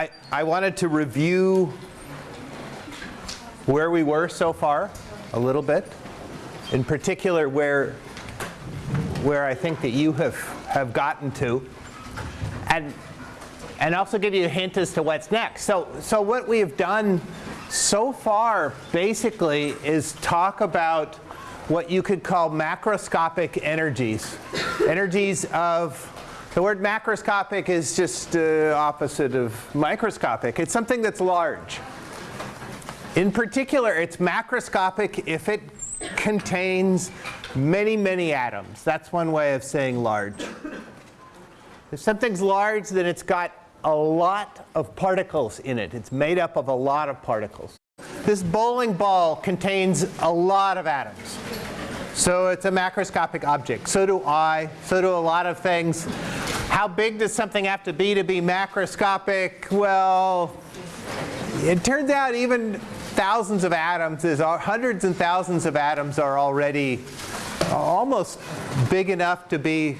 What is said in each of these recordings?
I, I wanted to review where we were so far a little bit. In particular, where, where I think that you have, have gotten to. And, and also give you a hint as to what's next. So, so what we have done so far basically is talk about what you could call macroscopic energies. energies of, the word macroscopic is just uh, opposite of microscopic. It's something that's large. In particular, it's macroscopic if it contains many, many atoms. That's one way of saying large. If something's large, then it's got a lot of particles in it. It's made up of a lot of particles. This bowling ball contains a lot of atoms. So it's a macroscopic object. So do I. So do a lot of things. How big does something have to be to be macroscopic? Well, it turns out even thousands of atoms, is hundreds and thousands of atoms are already almost big enough to be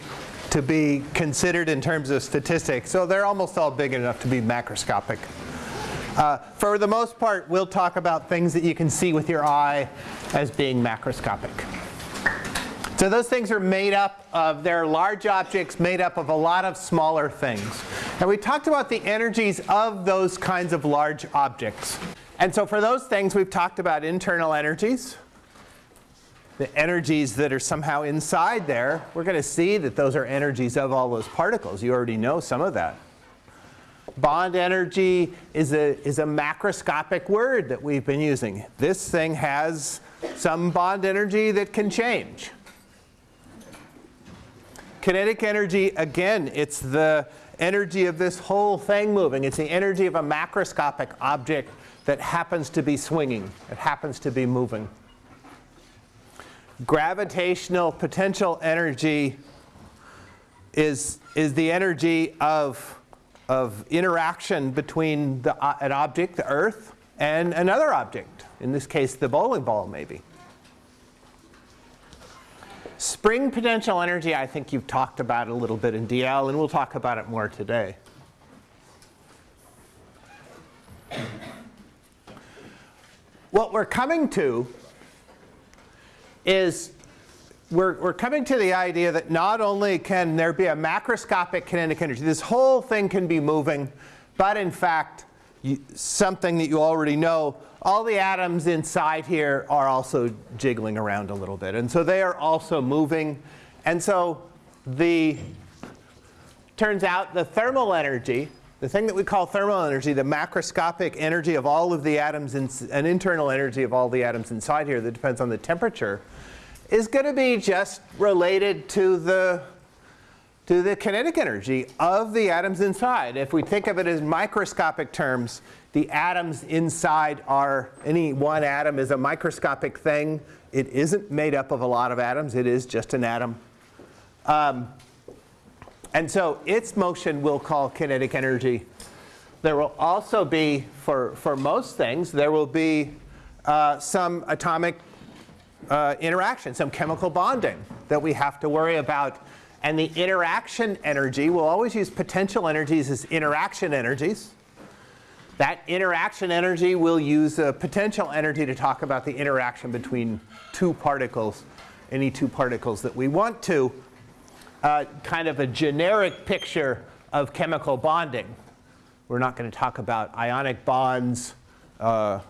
to be considered in terms of statistics. So they're almost all big enough to be macroscopic. Uh, for the most part, we'll talk about things that you can see with your eye as being macroscopic. So those things are made up of, they're large objects made up of a lot of smaller things. And we talked about the energies of those kinds of large objects. And so for those things, we've talked about internal energies the energies that are somehow inside there, we're going to see that those are energies of all those particles. You already know some of that. Bond energy is a, is a macroscopic word that we've been using. This thing has some bond energy that can change. Kinetic energy, again, it's the energy of this whole thing moving. It's the energy of a macroscopic object that happens to be swinging. It happens to be moving gravitational potential energy is, is the energy of, of interaction between the, uh, an object, the Earth, and another object. In this case, the bowling ball, maybe. Spring potential energy, I think you've talked about a little bit in DL, and we'll talk about it more today. What we're coming to is we're, we're coming to the idea that not only can there be a macroscopic kinetic energy, this whole thing can be moving, but in fact, something that you already know, all the atoms inside here are also jiggling around a little bit. And so they are also moving. And so the turns out the thermal energy, the thing that we call thermal energy, the macroscopic energy of all of the atoms, in, an internal energy of all the atoms inside here that depends on the temperature, is going to be just related to the to the kinetic energy of the atoms inside. If we think of it as microscopic terms, the atoms inside are, any one atom is a microscopic thing. It isn't made up of a lot of atoms. It is just an atom. Um, and so its motion we'll call kinetic energy. There will also be, for, for most things, there will be uh, some atomic uh, interaction, some chemical bonding that we have to worry about. And the interaction energy, we'll always use potential energies as interaction energies. That interaction energy we'll use a potential energy to talk about the interaction between two particles, any two particles that we want to. Uh, kind of a generic picture of chemical bonding. We're not going to talk about ionic bonds, uh,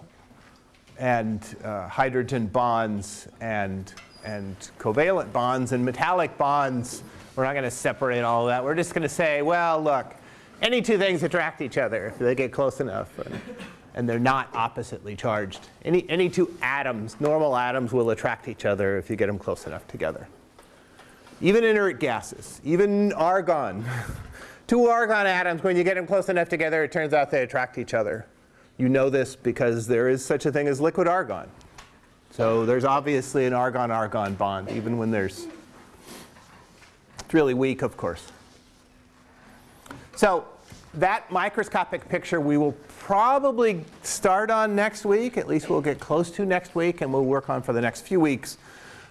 and uh, hydrogen bonds and, and covalent bonds and metallic bonds. We're not going to separate all of that. We're just going to say, well, look, any two things attract each other if they get close enough. And, and they're not oppositely charged. Any, any two atoms, normal atoms, will attract each other if you get them close enough together. Even inert gases, even argon. two argon atoms, when you get them close enough together, it turns out they attract each other. You know this because there is such a thing as liquid argon. So there's obviously an argon-argon bond, even when there's, it's really weak, of course. So that microscopic picture we will probably start on next week. At least we'll get close to next week, and we'll work on for the next few weeks.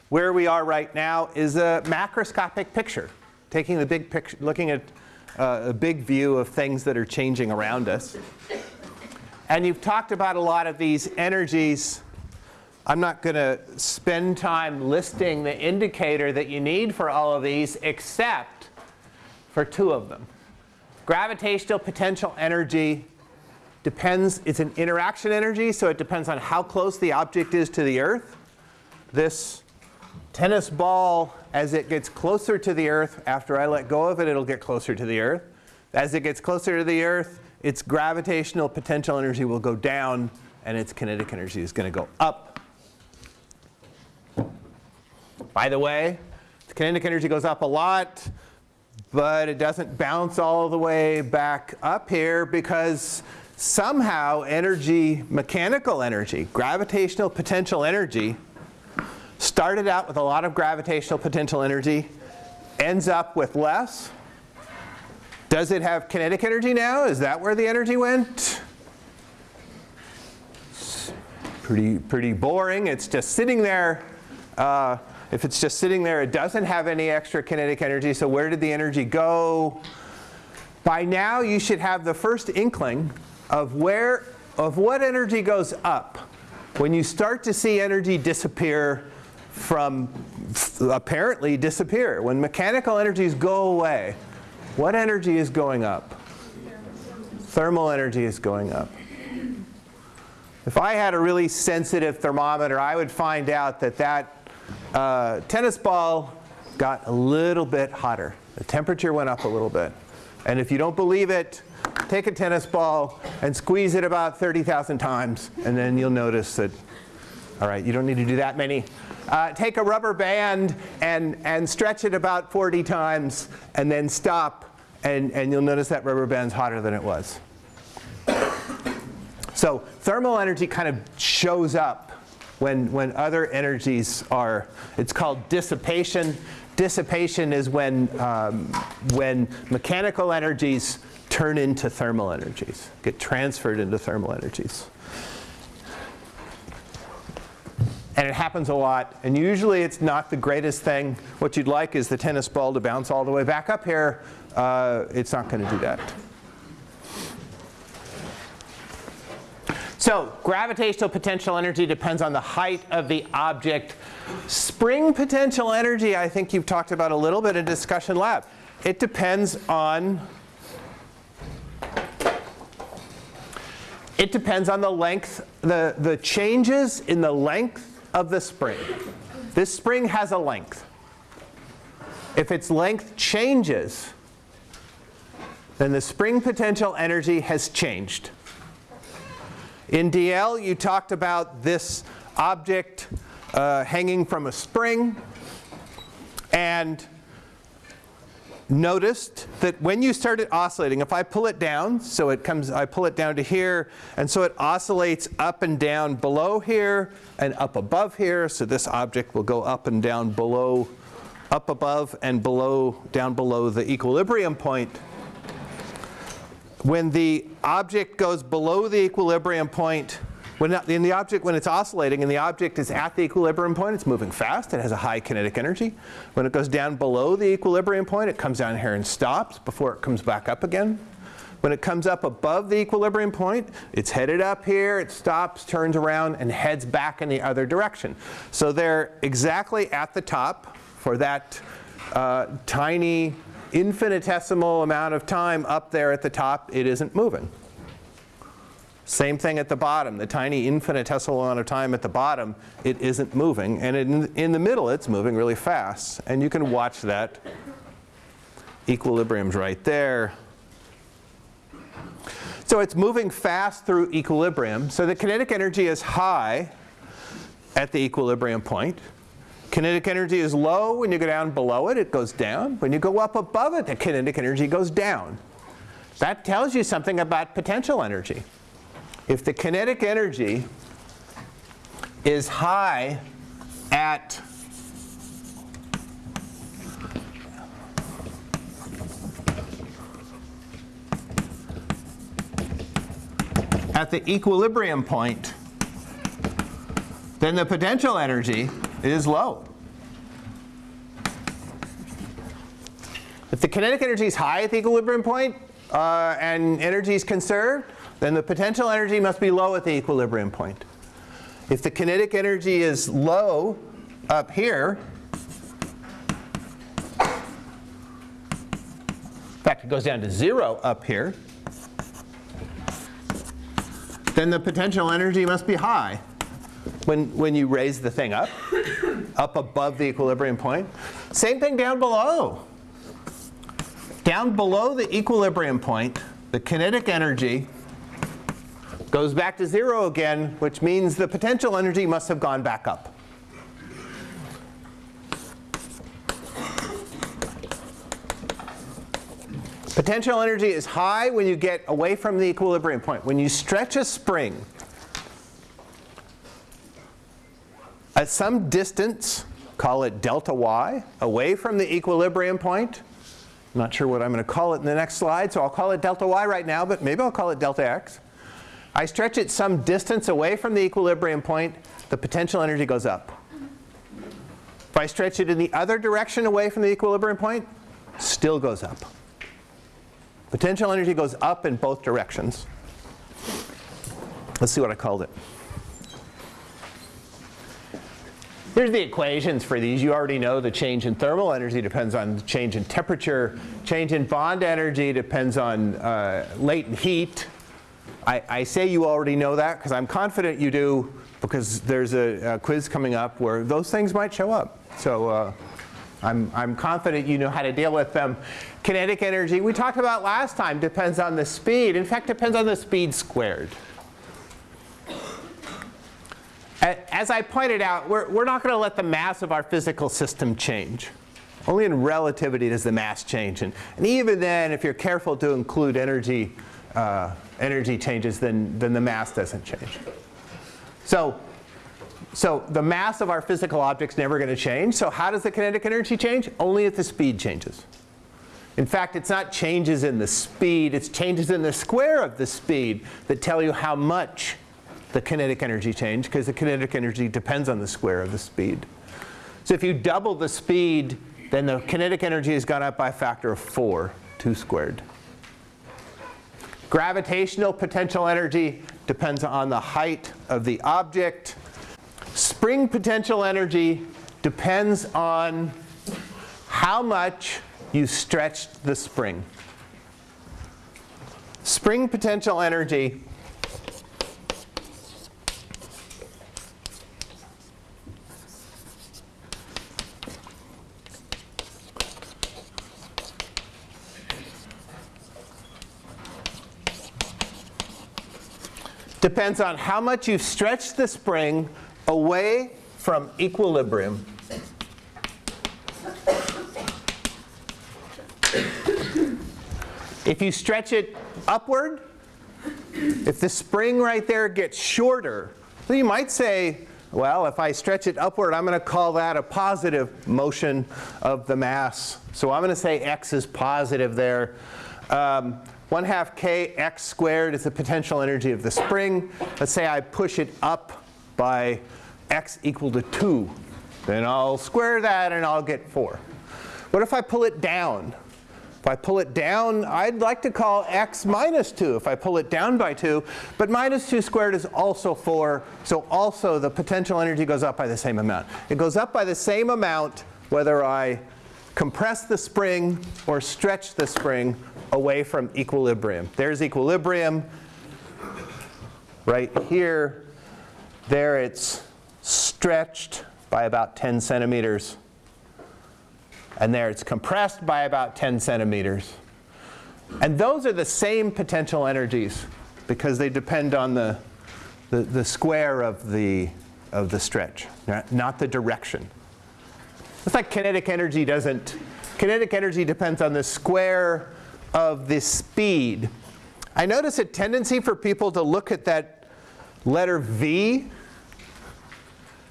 Where we are right now is a macroscopic picture, taking the big picture, looking at uh, a big view of things that are changing around us. And you've talked about a lot of these energies. I'm not going to spend time listing the indicator that you need for all of these except for two of them. Gravitational potential energy depends, it's an interaction energy, so it depends on how close the object is to the Earth. This tennis ball, as it gets closer to the Earth, after I let go of it, it'll get closer to the Earth. As it gets closer to the Earth, its gravitational potential energy will go down, and its kinetic energy is going to go up. By the way, the kinetic energy goes up a lot, but it doesn't bounce all the way back up here because somehow energy, mechanical energy, gravitational potential energy, started out with a lot of gravitational potential energy, ends up with less. Does it have kinetic energy now? Is that where the energy went? Pretty, pretty boring. It's just sitting there. Uh, if it's just sitting there, it doesn't have any extra kinetic energy. So where did the energy go? By now, you should have the first inkling of where, of what energy goes up when you start to see energy disappear from apparently disappear. When mechanical energies go away, what energy is going up? Thermal energy is going up. If I had a really sensitive thermometer, I would find out that that uh, tennis ball got a little bit hotter. The temperature went up a little bit. And if you don't believe it, take a tennis ball and squeeze it about 30,000 times, and then you'll notice that, all right, you don't need to do that many. Uh, take a rubber band and, and stretch it about 40 times, and then stop, and, and you'll notice that rubber band's hotter than it was. So thermal energy kind of shows up when, when other energies are, it's called dissipation. Dissipation is when, um, when mechanical energies turn into thermal energies, get transferred into thermal energies. And it happens a lot. And usually it's not the greatest thing. What you'd like is the tennis ball to bounce all the way back up here. Uh, it's not going to do that. So gravitational potential energy depends on the height of the object. Spring potential energy, I think you've talked about a little bit in discussion lab. It depends on it depends on the length, the, the changes in the length of the spring. This spring has a length. If its length changes, then the spring potential energy has changed. In DL, you talked about this object uh, hanging from a spring and noticed that when you started oscillating, if I pull it down, so it comes, I pull it down to here, and so it oscillates up and down below here and up above here. So this object will go up and down below, up above and below, down below the equilibrium point when the object goes below the equilibrium point, when in the object, when it's oscillating and the object is at the equilibrium point, it's moving fast, it has a high kinetic energy. When it goes down below the equilibrium point, it comes down here and stops before it comes back up again. When it comes up above the equilibrium point, it's headed up here, it stops, turns around, and heads back in the other direction. So they're exactly at the top for that uh, tiny infinitesimal amount of time up there at the top, it isn't moving. Same thing at the bottom, the tiny infinitesimal amount of time at the bottom, it isn't moving. And in, in the middle, it's moving really fast. And you can watch that. Equilibrium's right there. So it's moving fast through equilibrium. So the kinetic energy is high at the equilibrium point. Kinetic energy is low. When you go down below it, it goes down. When you go up above it, the kinetic energy goes down. That tells you something about potential energy. If the kinetic energy is high at at the equilibrium point, then the potential energy is low. If the kinetic energy is high at the equilibrium point, uh, and energy is conserved, then the potential energy must be low at the equilibrium point. If the kinetic energy is low up here, in fact it goes down to zero up here, then the potential energy must be high when, when you raise the thing up, up above the equilibrium point. Same thing down below. Down below the equilibrium point, the kinetic energy goes back to zero again, which means the potential energy must have gone back up. Potential energy is high when you get away from the equilibrium point. When you stretch a spring at some distance, call it delta y, away from the equilibrium point, not sure what I'm going to call it in the next slide, so I'll call it delta y right now, but maybe I'll call it delta x. I stretch it some distance away from the equilibrium point, the potential energy goes up. If I stretch it in the other direction away from the equilibrium point, still goes up. Potential energy goes up in both directions. Let's see what I called it. Here's the equations for these. You already know the change in thermal energy depends on change in temperature. Change in bond energy depends on uh, latent heat. I, I, say you already know that because I'm confident you do because there's a, a, quiz coming up where those things might show up. So uh, I'm, I'm confident you know how to deal with them. Kinetic energy, we talked about last time, depends on the speed. In fact, depends on the speed squared. As I pointed out, we're, we're not going to let the mass of our physical system change. Only in relativity does the mass change. And, and even then, if you're careful to include energy, uh, energy changes, then, then the mass doesn't change. So, so the mass of our physical object's never going to change. So how does the kinetic energy change? Only if the speed changes. In fact, it's not changes in the speed, it's changes in the square of the speed that tell you how much the kinetic energy change because the kinetic energy depends on the square of the speed. So if you double the speed, then the kinetic energy has gone up by a factor of 4, 2 squared. Gravitational potential energy depends on the height of the object. Spring potential energy depends on how much you stretched the spring. Spring potential energy depends on how much you've stretched the spring away from equilibrium. If you stretch it upward, if the spring right there gets shorter, so you might say, well, if I stretch it upward, I'm going to call that a positive motion of the mass. So I'm going to say x is positive there. Um, 1 half k x squared is the potential energy of the spring. Let's say I push it up by x equal to 2. Then I'll square that and I'll get 4. What if I pull it down? If I pull it down, I'd like to call x minus 2 if I pull it down by 2. But minus 2 squared is also 4. So also the potential energy goes up by the same amount. It goes up by the same amount whether I compress the spring or stretch the spring away from equilibrium. There's equilibrium right here. There it's stretched by about 10 centimeters. And there it's compressed by about 10 centimeters. And those are the same potential energies because they depend on the, the, the square of the, of the stretch, not the direction. It's like kinetic energy doesn't, kinetic energy depends on the square of the speed. I notice a tendency for people to look at that letter V,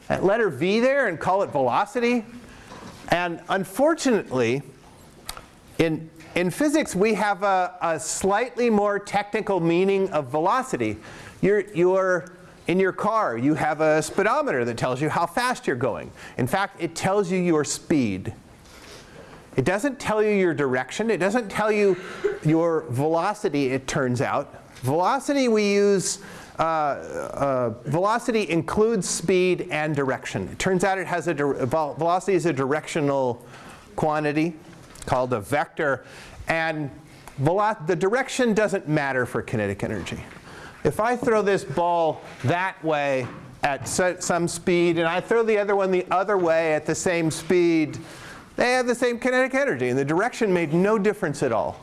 that letter V there and call it velocity. And unfortunately, in, in physics, we have a, a slightly more technical meaning of velocity. You're, you're in your car, you have a speedometer that tells you how fast you're going. In fact, it tells you your speed. It doesn't tell you your direction. It doesn't tell you your velocity, it turns out. Velocity we use, uh, uh, velocity includes speed and direction. It turns out it has a, velocity is a directional quantity called a vector. And the direction doesn't matter for kinetic energy. If I throw this ball that way at some speed and I throw the other one the other way at the same speed, they have the same kinetic energy and the direction made no difference at all.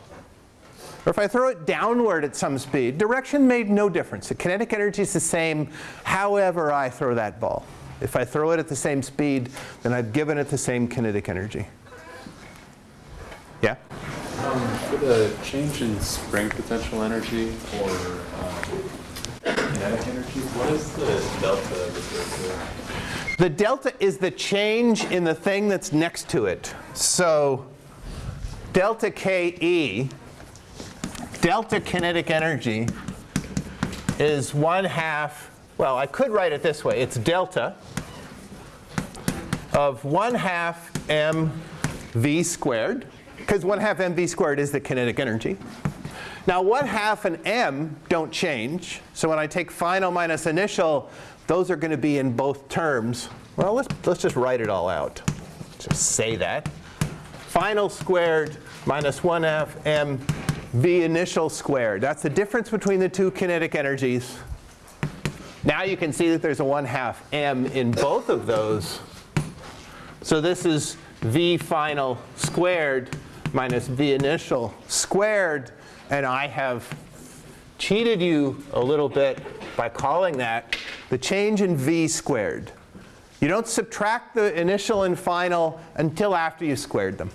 Or if I throw it downward at some speed, direction made no difference. The kinetic energy is the same however I throw that ball. If I throw it at the same speed, then I've given it the same kinetic energy. Yeah? Um, for the change in spring potential energy or um, kinetic energy, what is the delta? The delta is the change in the thing that's next to it. So delta KE, delta kinetic energy, is 1 half, well, I could write it this way. It's delta of 1 half mv squared, because 1 half mv squared is the kinetic energy. Now 1 half and m don't change. So when I take final minus initial, those are going to be in both terms. Well, let's, let's just write it all out. Just say that. Final squared minus 1 half m v initial squared. That's the difference between the two kinetic energies. Now you can see that there's a 1 half m in both of those. So this is v final squared minus v initial squared. And I have cheated you a little bit by calling that the change in v squared. You don't subtract the initial and final until after you squared them.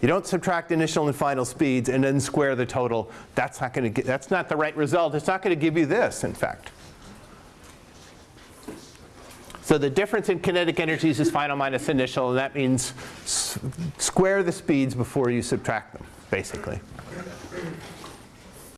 You don't subtract initial and final speeds and then square the total. That's not going to that's not the right result. It's not going to give you this, in fact. So the difference in kinetic energies is final minus initial, and that means square the speeds before you subtract them, basically.